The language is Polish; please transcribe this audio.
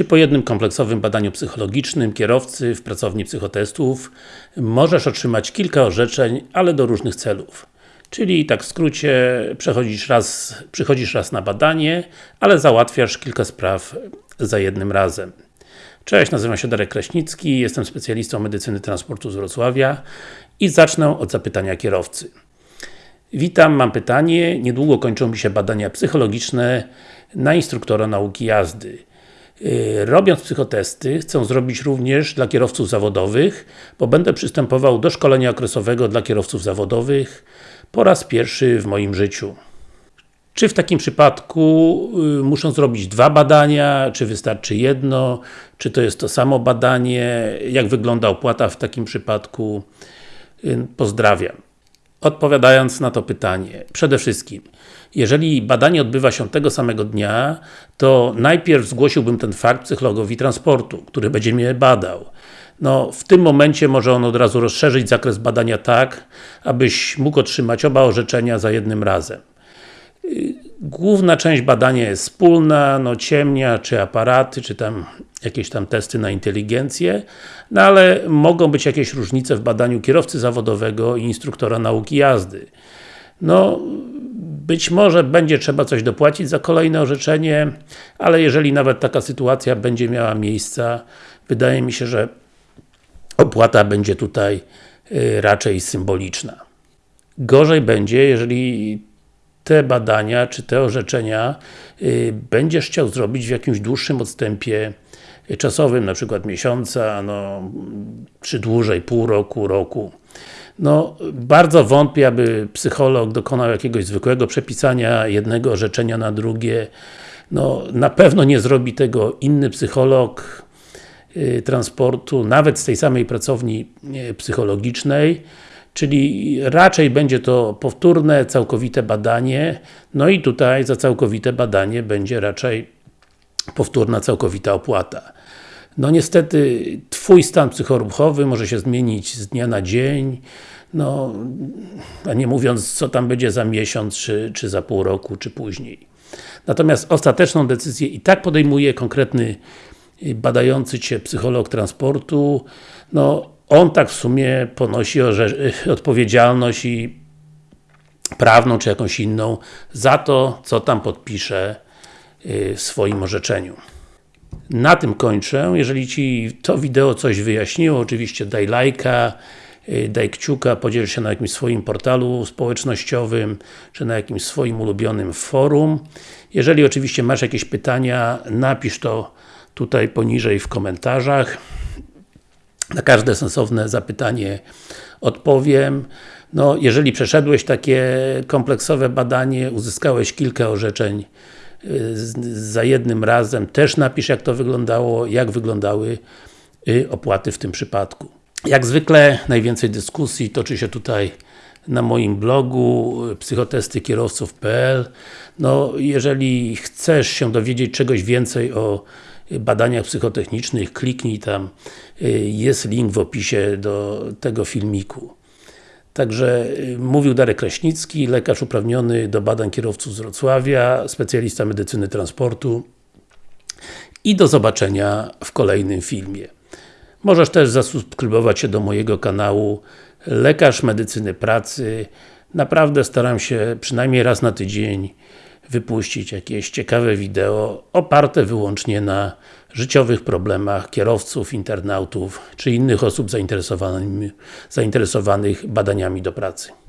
Czy po jednym kompleksowym badaniu psychologicznym kierowcy w pracowni psychotestów możesz otrzymać kilka orzeczeń, ale do różnych celów. Czyli tak w skrócie, przechodzisz raz, przychodzisz raz na badanie, ale załatwiasz kilka spraw za jednym razem. Cześć, nazywam się Darek Kraśnicki, jestem specjalistą medycyny transportu z Wrocławia i zacznę od zapytania kierowcy. Witam, mam pytanie. Niedługo kończą mi się badania psychologiczne na instruktora nauki jazdy. Yy, robiąc psychotesty, chcę zrobić również dla kierowców zawodowych, bo będę przystępował do szkolenia okresowego dla kierowców zawodowych po raz pierwszy w moim życiu. Czy w takim przypadku y, muszą zrobić dwa badania, czy wystarczy jedno, czy to jest to samo badanie, jak wygląda opłata w takim przypadku? Y, pozdrawiam. Odpowiadając na to pytanie, przede wszystkim, jeżeli badanie odbywa się tego samego dnia, to najpierw zgłosiłbym ten fakt psychologowi transportu, który będzie mnie badał. No, w tym momencie może on od razu rozszerzyć zakres badania tak, abyś mógł otrzymać oba orzeczenia za jednym razem. Główna część badania jest wspólna, no ciemnia, czy aparaty, czy tam jakieś tam testy na inteligencję, no ale mogą być jakieś różnice w badaniu kierowcy zawodowego i instruktora nauki jazdy. No, być może będzie trzeba coś dopłacić za kolejne orzeczenie, ale jeżeli nawet taka sytuacja będzie miała miejsce, wydaje mi się, że opłata będzie tutaj y, raczej symboliczna. Gorzej będzie, jeżeli te badania, czy te orzeczenia y, będziesz chciał zrobić w jakimś dłuższym odstępie czasowym, na przykład miesiąca, no, czy dłużej, pół roku, roku. No, bardzo wątpię, aby psycholog dokonał jakiegoś zwykłego przepisania jednego orzeczenia na drugie. No, na pewno nie zrobi tego inny psycholog y, transportu, nawet z tej samej pracowni y, psychologicznej. Czyli raczej będzie to powtórne, całkowite badanie, no i tutaj za całkowite badanie będzie raczej powtórna, całkowita opłata. No niestety, Twój stan psychoruchowy może się zmienić z dnia na dzień, no, a nie mówiąc co tam będzie za miesiąc, czy, czy za pół roku, czy później. Natomiast ostateczną decyzję i tak podejmuje konkretny badający Cię psycholog transportu, no on tak w sumie ponosi odpowiedzialność i prawną, czy jakąś inną, za to, co tam podpisze y, swoim orzeczeniu. Na tym kończę. Jeżeli Ci to wideo coś wyjaśniło, oczywiście daj lajka, y, daj kciuka, podziel się na jakimś swoim portalu społecznościowym, czy na jakimś swoim ulubionym forum. Jeżeli oczywiście masz jakieś pytania, napisz to tutaj poniżej w komentarzach. Na każde sensowne zapytanie odpowiem. No, jeżeli przeszedłeś takie kompleksowe badanie, uzyskałeś kilka orzeczeń y, za jednym razem, też napisz jak to wyglądało, jak wyglądały y, opłaty w tym przypadku. Jak zwykle najwięcej dyskusji toczy się tutaj na moim blogu y, psychotestykierowców.pl No, jeżeli chcesz się dowiedzieć czegoś więcej o badaniach psychotechnicznych, kliknij tam, y, jest link w opisie do tego filmiku. Także y, mówił Darek Kraśnicki, lekarz uprawniony do badań kierowców z Wrocławia, specjalista medycyny transportu i do zobaczenia w kolejnym filmie. Możesz też zasubskrybować się do mojego kanału Lekarz Medycyny Pracy. Naprawdę staram się przynajmniej raz na tydzień wypuścić jakieś ciekawe wideo oparte wyłącznie na życiowych problemach kierowców, internautów czy innych osób zainteresowanych badaniami do pracy.